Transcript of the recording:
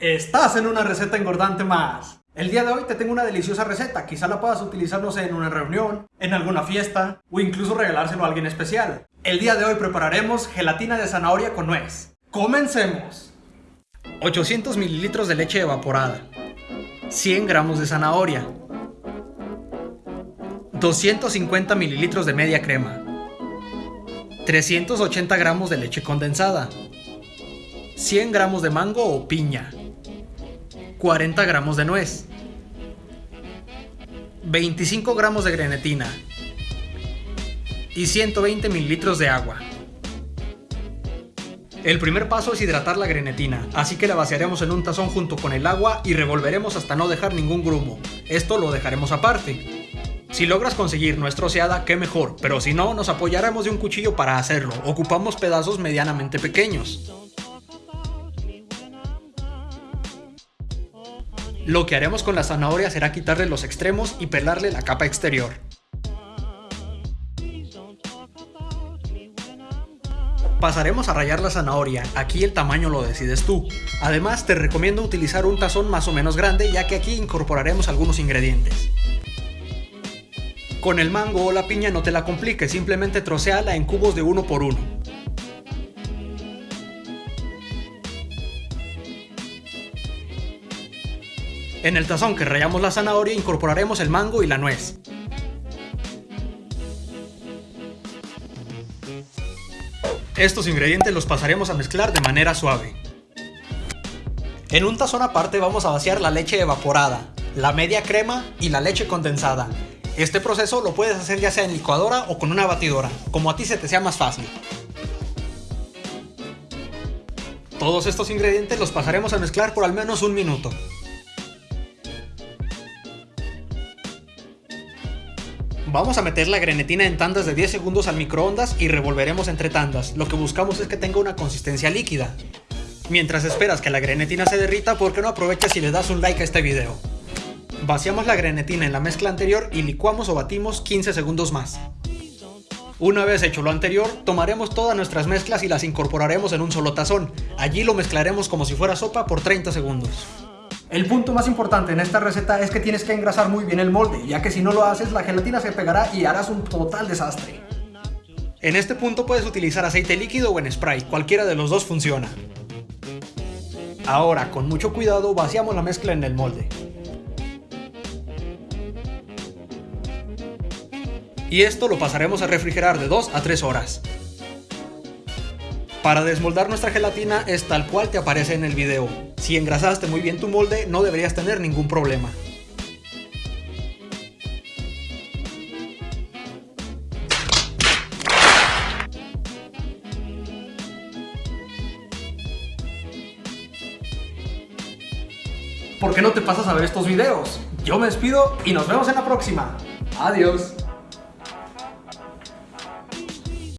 Estás en una receta engordante más. El día de hoy te tengo una deliciosa receta, quizá la puedas utilizar, no sé, en una reunión, en alguna fiesta o incluso regalárselo a alguien especial. El día de hoy prepararemos gelatina de zanahoria con nuez. ¡Comencemos! 800 mililitros de leche evaporada, 100 gramos de zanahoria, 250 mililitros de media crema, 380 gramos de leche condensada, 100 gramos de mango o piña, 40 gramos de nuez, 25 gramos de grenetina y 120 mililitros de agua. El primer paso es hidratar la grenetina, así que la vaciaremos en un tazón junto con el agua y revolveremos hasta no dejar ningún grumo. Esto lo dejaremos aparte. Si logras conseguir nuestra oseada, qué mejor, pero si no, nos apoyaremos de un cuchillo para hacerlo. Ocupamos pedazos medianamente pequeños. Lo que haremos con la zanahoria será quitarle los extremos y pelarle la capa exterior. Pasaremos a rallar la zanahoria, aquí el tamaño lo decides tú. Además te recomiendo utilizar un tazón más o menos grande ya que aquí incorporaremos algunos ingredientes. Con el mango o la piña no te la compliques, simplemente troceala en cubos de uno por uno. En el tazón que rayamos la zanahoria incorporaremos el mango y la nuez. Estos ingredientes los pasaremos a mezclar de manera suave. En un tazón aparte vamos a vaciar la leche evaporada, la media crema y la leche condensada. Este proceso lo puedes hacer ya sea en licuadora o con una batidora, como a ti se te sea más fácil. Todos estos ingredientes los pasaremos a mezclar por al menos un minuto. Vamos a meter la grenetina en tandas de 10 segundos al microondas y revolveremos entre tandas. Lo que buscamos es que tenga una consistencia líquida. Mientras esperas que la grenetina se derrita, ¿por qué no aprovechas y le das un like a este video? Vaciamos la grenetina en la mezcla anterior y licuamos o batimos 15 segundos más. Una vez hecho lo anterior, tomaremos todas nuestras mezclas y las incorporaremos en un solo tazón. Allí lo mezclaremos como si fuera sopa por 30 segundos. El punto más importante en esta receta es que tienes que engrasar muy bien el molde, ya que si no lo haces la gelatina se pegará y harás un total desastre. En este punto puedes utilizar aceite líquido o en spray, cualquiera de los dos funciona. Ahora, con mucho cuidado, vaciamos la mezcla en el molde. Y esto lo pasaremos a refrigerar de 2 a 3 horas. Para desmoldar nuestra gelatina es tal cual te aparece en el video. Si engrasaste muy bien tu molde no deberías tener ningún problema. ¿Por qué no te pasas a ver estos videos? Yo me despido y nos vemos en la próxima. Adiós.